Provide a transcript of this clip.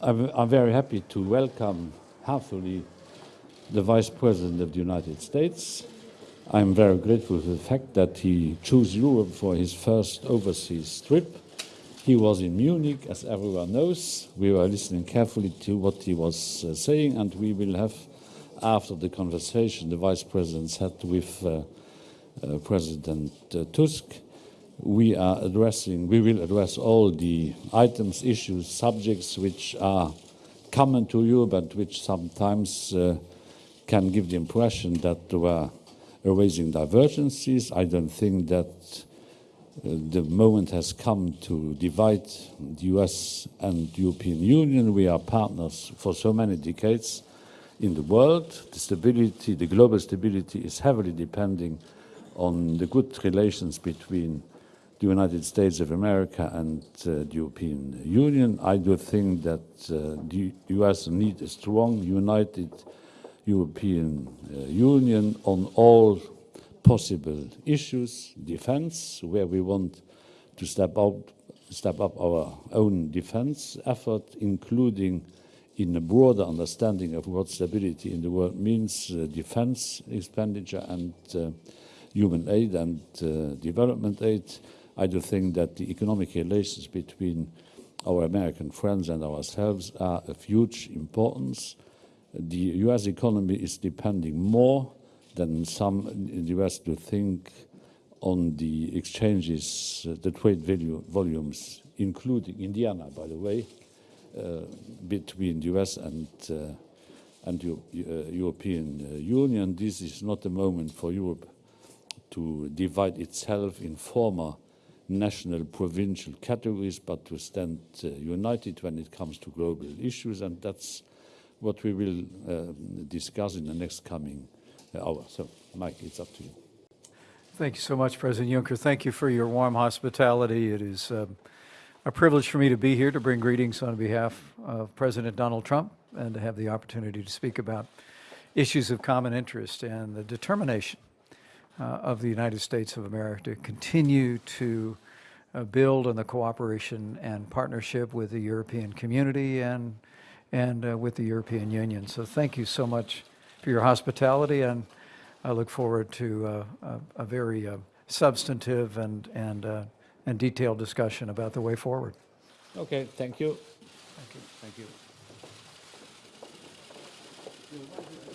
I'm, I'm very happy to welcome heartily the Vice President of the United States. I'm very grateful for the fact that he chose Europe for his first overseas trip. He was in Munich, as everyone knows. We were listening carefully to what he was uh, saying, and we will have, after the conversation the Vice President had with uh, uh, President uh, Tusk, we are addressing, we will address all the items, issues, subjects which are common to you, but which sometimes uh, can give the impression that there were raising divergences. I don't think that uh, the moment has come to divide the US and the European Union. We are partners for so many decades in the world. The stability, the global stability is heavily depending on the good relations between the United States of America and uh, the European Union. I do think that uh, the US needs a strong, united European uh, Union on all possible issues, defense, where we want to step up, step up our own defense effort, including in a broader understanding of what stability in the world means, uh, defense expenditure and uh, human aid and uh, development aid. I do think that the economic relations between our American friends and ourselves are of huge importance the US economy is depending more than some in the US do think on the exchanges, uh, the trade value, volumes, including Indiana, by the way, uh, between the US and, uh, and uh, European uh, Union. This is not a moment for Europe to divide itself in former national provincial categories, but to stand uh, united when it comes to global issues, and that's what we will uh, discuss in the next coming uh, hour. So, Mike, it's up to you. Thank you so much, President Juncker. Thank you for your warm hospitality. It is um, a privilege for me to be here to bring greetings on behalf of President Donald Trump and to have the opportunity to speak about issues of common interest and the determination uh, of the United States of America to continue to uh, build on the cooperation and partnership with the European community and and uh, with the European Union. So thank you so much for your hospitality, and I look forward to uh, a, a, very uh, substantive and, and, uh, and detailed discussion about the way forward. Okay, thank you. Thank you. Thank you.